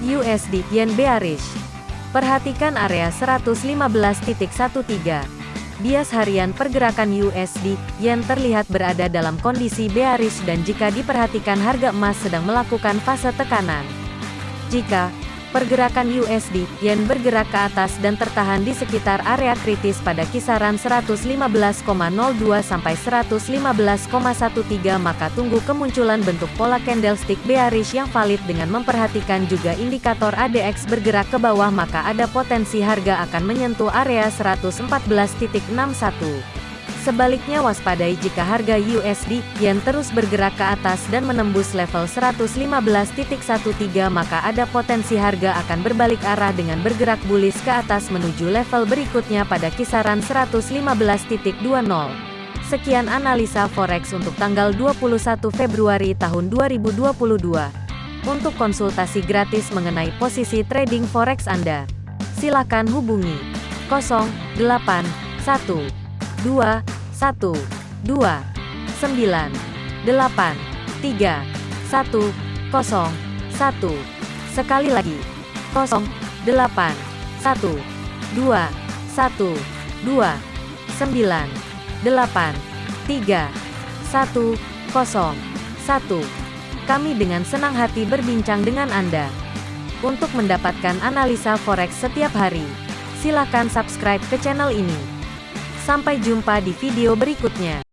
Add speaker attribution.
Speaker 1: USD Yen bearish. Perhatikan area 115.13. Bias harian pergerakan USD Yen terlihat berada dalam kondisi bearish dan jika diperhatikan harga emas sedang melakukan fase tekanan. Jika Pergerakan USD Yen bergerak ke atas dan tertahan di sekitar area kritis pada kisaran 115,02 sampai 115,13 maka tunggu kemunculan bentuk pola candlestick bearish yang valid dengan memperhatikan juga indikator ADX bergerak ke bawah maka ada potensi harga akan menyentuh area 114.61. Sebaliknya waspadai jika harga USD Yen terus bergerak ke atas dan menembus level 115.13 maka ada potensi harga akan berbalik arah dengan bergerak bullish ke atas menuju level berikutnya pada kisaran 115.20. Sekian analisa forex untuk tanggal 21 Februari tahun 2022. Untuk konsultasi gratis mengenai posisi trading forex Anda, silakan hubungi 081 dua satu dua sembilan delapan tiga satu kosong satu sekali lagi kosong delapan satu dua satu dua sembilan delapan tiga satu kosong satu kami dengan senang hati berbincang dengan Anda. Untuk mendapatkan analisa forex setiap hari, silakan subscribe ke channel ini. Sampai jumpa di video berikutnya.